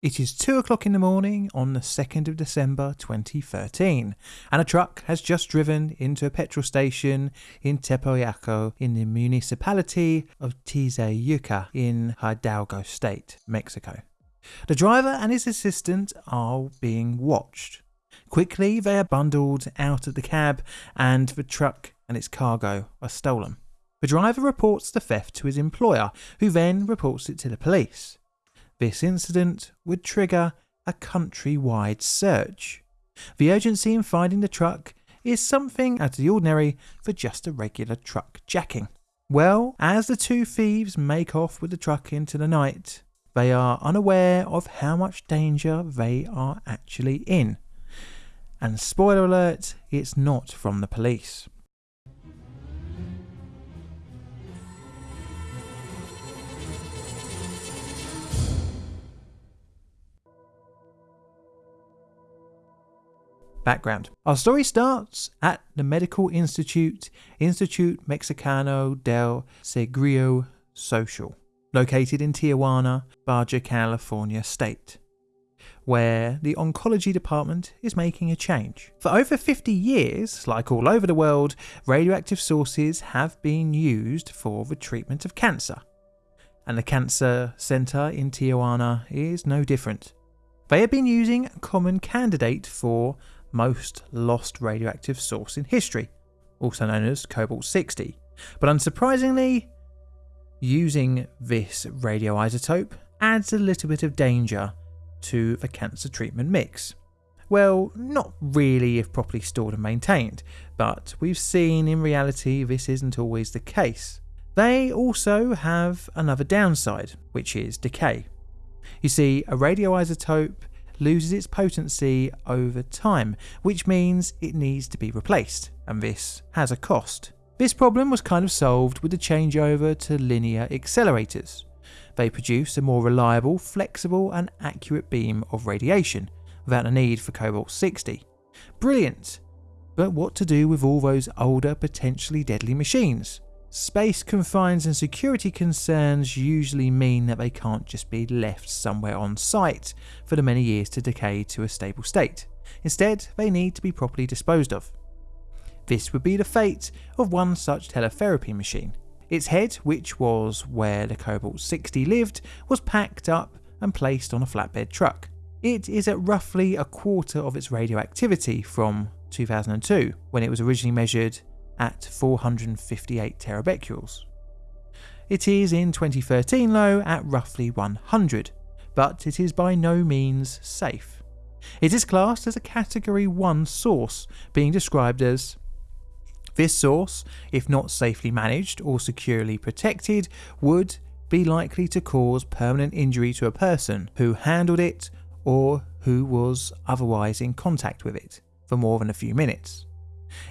It is 2 o'clock in the morning on the 2nd of December 2013, and a truck has just driven into a petrol station in Tepojaco in the municipality of Tizayuca in Hidalgo State, Mexico. The driver and his assistant are being watched. Quickly, they are bundled out of the cab, and the truck and its cargo are stolen. The driver reports the theft to his employer, who then reports it to the police. This incident would trigger a countrywide search. The urgency in finding the truck is something out of the ordinary for just a regular truck jacking. Well, as the two thieves make off with the truck into the night, they are unaware of how much danger they are actually in. And spoiler alert, it's not from the police. Background Our story starts at the Medical Institute, Institute Mexicano del Seguro Social, located in Tijuana, Baja California state, where the oncology department is making a change. For over 50 years, like all over the world, radioactive sources have been used for the treatment of cancer. And the Cancer Center in Tijuana is no different. They have been using a common candidate for most lost radioactive source in history, also known as cobalt 60. But unsurprisingly, using this radioisotope adds a little bit of danger to the cancer treatment mix. Well, not really if properly stored and maintained, but we've seen in reality this isn't always the case. They also have another downside, which is decay. You see, a radioisotope loses its potency over time, which means it needs to be replaced, and this has a cost. This problem was kind of solved with the changeover to linear accelerators. They produce a more reliable, flexible, and accurate beam of radiation without a need for cobalt 60. Brilliant! But what to do with all those older, potentially deadly machines? Space confines and security concerns usually mean that they can't just be left somewhere on site for the many years to decay to a stable state. Instead, they need to be properly disposed of. This would be the fate of one such teletherapy machine. Its head, which was where the Cobalt 60 lived, was packed up and placed on a flatbed truck. It is at roughly a quarter of its radioactivity from 2002, when it was originally measured at 458 terabecquerels. It is in 2013 low at roughly 100, but it is by no means safe. It is classed as a Category 1 source, being described as this source, if not safely managed or securely protected, would be likely to cause permanent injury to a person who handled it or who was otherwise in contact with it for more than a few minutes.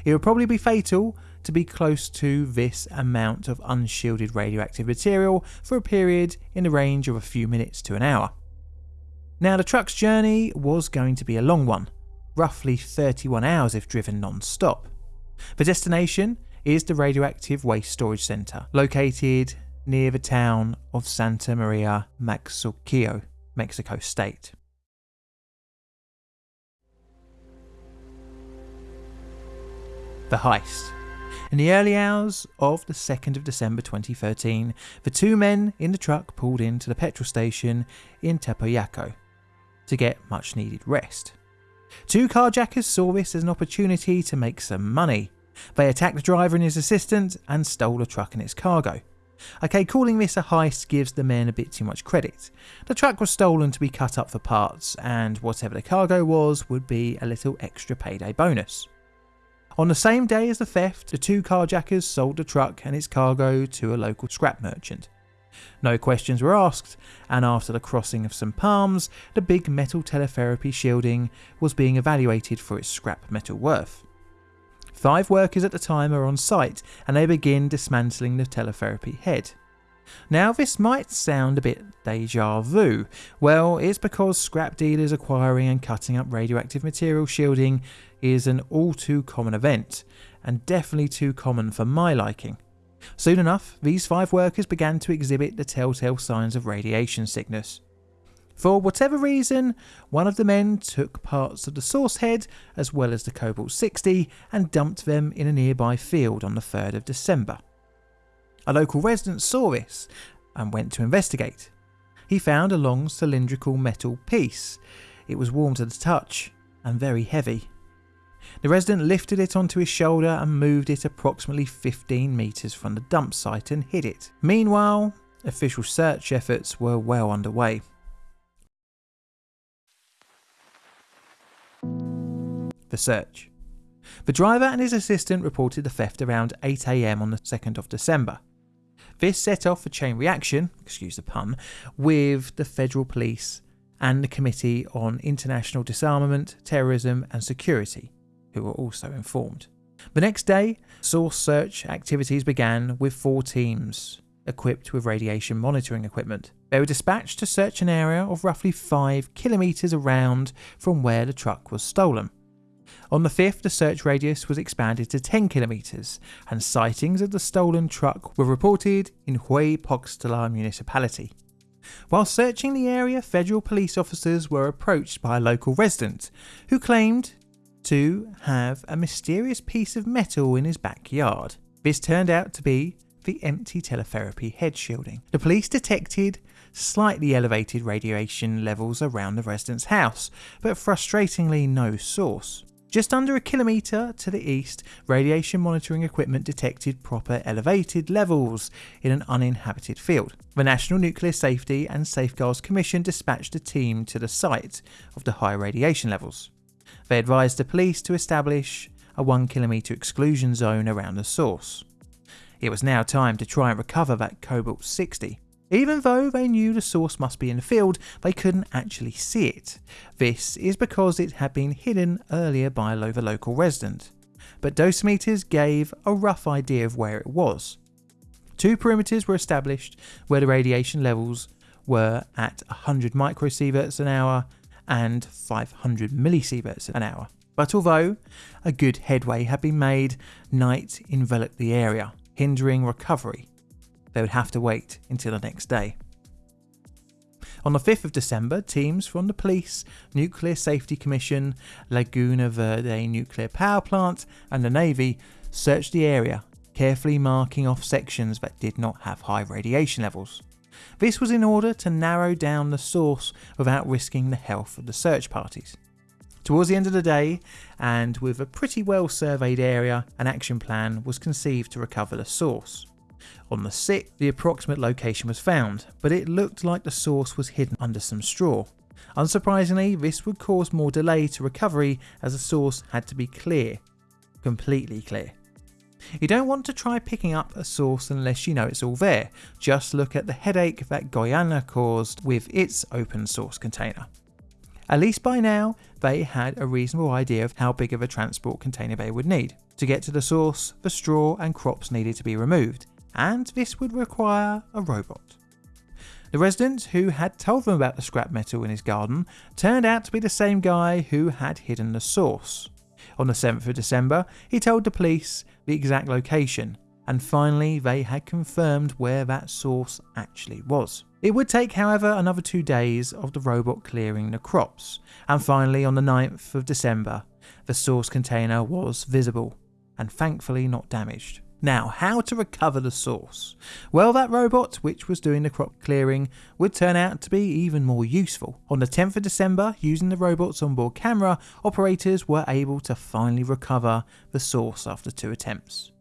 It would probably be fatal to be close to this amount of unshielded radioactive material for a period in the range of a few minutes to an hour. Now, the truck's journey was going to be a long one, roughly 31 hours if driven non stop. The destination is the Radioactive Waste Storage Center, located near the town of Santa Maria Maquixco, Mexico State. The heist. In the early hours of the 2nd of December 2013, the two men in the truck pulled into the petrol station in Tepojaco to get much needed rest. Two carjackers saw this as an opportunity to make some money. They attacked the driver and his assistant and stole the truck and its cargo. Okay, calling this a heist gives the men a bit too much credit. The truck was stolen to be cut up for parts, and whatever the cargo was would be a little extra payday bonus. On the same day as the theft, the two carjackers sold the truck and its cargo to a local scrap merchant. No questions were asked, and after the crossing of some palms, the big metal teletherapy shielding was being evaluated for its scrap metal worth. Five workers at the time are on site and they begin dismantling the teletherapy head. Now, this might sound a bit deja vu. Well, it's because scrap dealers acquiring and cutting up radioactive material shielding is an all too common event, and definitely too common for my liking. Soon enough, these five workers began to exhibit the telltale signs of radiation sickness. For whatever reason, one of the men took parts of the source head as well as the Cobalt 60 and dumped them in a nearby field on the 3rd of December. A local resident saw this and went to investigate. He found a long cylindrical metal piece. It was warm to the touch and very heavy. The resident lifted it onto his shoulder and moved it approximately 15 metres from the dump site and hid it. Meanwhile, official search efforts were well underway. The search. The driver and his assistant reported the theft around 8am on the 2nd of December. This set off a chain reaction, excuse the pun, with the federal police and the Committee on International Disarmament, Terrorism and Security, who were also informed. The next day, source search activities began with four teams equipped with radiation monitoring equipment. They were dispatched to search an area of roughly 5 kilometres around from where the truck was stolen. On the 5th, the search radius was expanded to 10 kilometres, and sightings of the stolen truck were reported in Hueypoxtla municipality. While searching the area, federal police officers were approached by a local resident who claimed to have a mysterious piece of metal in his backyard. This turned out to be the empty teletherapy head shielding. The police detected slightly elevated radiation levels around the resident's house, but frustratingly no source. Just under a kilometre to the east, radiation monitoring equipment detected proper elevated levels in an uninhabited field. The National Nuclear Safety and Safeguards Commission dispatched a team to the site of the high radiation levels. They advised the police to establish a 1 kilometre exclusion zone around the source. It was now time to try and recover that Cobalt 60. Even though they knew the source must be in the field, they couldn't actually see it. This is because it had been hidden earlier by a local resident, but dosimeters gave a rough idea of where it was. Two perimeters were established where the radiation levels were at 100 microsieverts an hour and 500 millisieverts an hour. But although a good headway had been made, night enveloped the area, hindering recovery they would have to wait until the next day. On the 5th of December, teams from the Police, Nuclear Safety Commission, Laguna Verde Nuclear Power Plant, and the Navy searched the area, carefully marking off sections that did not have high radiation levels. This was in order to narrow down the source without risking the health of the search parties. Towards the end of the day, and with a pretty well surveyed area, an action plan was conceived to recover the source. On the 6th, the approximate location was found, but it looked like the source was hidden under some straw. Unsurprisingly, this would cause more delay to recovery as the source had to be clear. Completely clear. You don't want to try picking up a source unless you know it's all there. Just look at the headache that Goiânia caused with its open source container. At least by now, they had a reasonable idea of how big of a transport container they would need. To get to the source, the straw and crops needed to be removed, and this would require a robot. The resident who had told them about the scrap metal in his garden turned out to be the same guy who had hidden the source. On the 7th of December, he told the police the exact location, and finally they had confirmed where that source actually was. It would take, however, another two days of the robot clearing the crops, and finally on the 9th of December, the source container was visible, and thankfully not damaged. Now, how to recover the source? Well, that robot, which was doing the crop clearing, would turn out to be even more useful. On the 10th of December, using the robot's onboard camera, operators were able to finally recover the source after two attempts.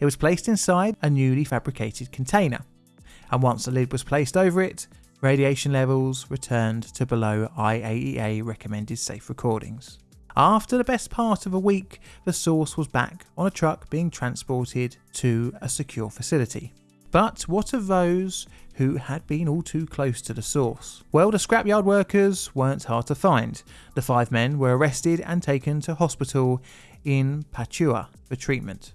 It was placed inside a newly fabricated container, and once the lid was placed over it, radiation levels returned to below IAEA recommended safe recordings. After the best part of a week, the source was back on a truck being transported to a secure facility. But what of those who had been all too close to the source? Well, the scrapyard workers weren't hard to find. The five men were arrested and taken to hospital in Papua for treatment.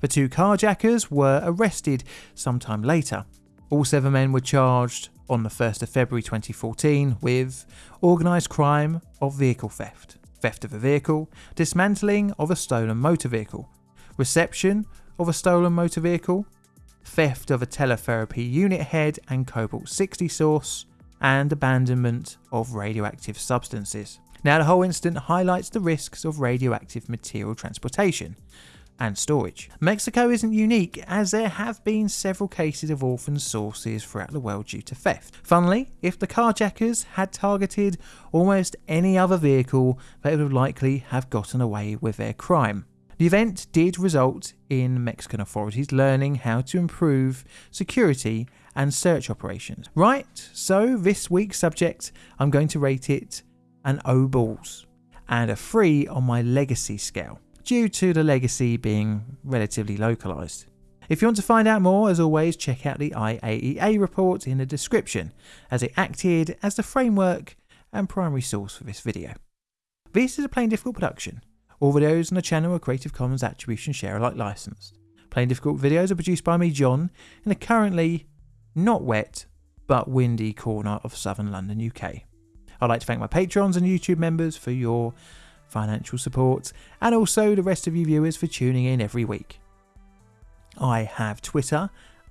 The two carjackers were arrested sometime later. All seven men were charged on the 1st of February 2014 with organised crime of vehicle theft theft of a vehicle, dismantling of a stolen motor vehicle, reception of a stolen motor vehicle, theft of a teletherapy unit head and Cobalt 60 source, and abandonment of radioactive substances. Now, the whole incident highlights the risks of radioactive material transportation and storage. Mexico isn't unique, as there have been several cases of orphan sources throughout the world due to theft. Funnily, if the carjackers had targeted almost any other vehicle, they would likely have gotten away with their crime. The event did result in Mexican authorities learning how to improve security and search operations. Right, so this week's subject, I'm going to rate it an O balls and a 3 on my legacy scale, due to the legacy being relatively localized. If you want to find out more, as always, check out the IAEA report in the description, as it acted as the framework and primary source for this video. This is a Plain Difficult production all videos on the channel are Creative Commons Attribution Share Alike licensed. Plain Difficult videos are produced by me, John, in a currently not wet but windy corner of southern London, UK. I'd like to thank my patrons and YouTube members for your financial support, and also the rest of you viewers for tuning in every week. I have Twitter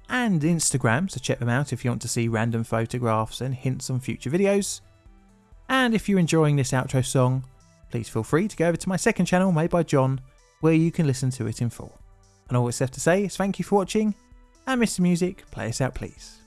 and Instagram, so check them out if you want to see random photographs and hints on future videos. And if you're enjoying this outro song, please feel free to go over to my second channel made by John, where you can listen to it in full. And all that's left to say is thank you for watching, and Mr. Music, play us out please.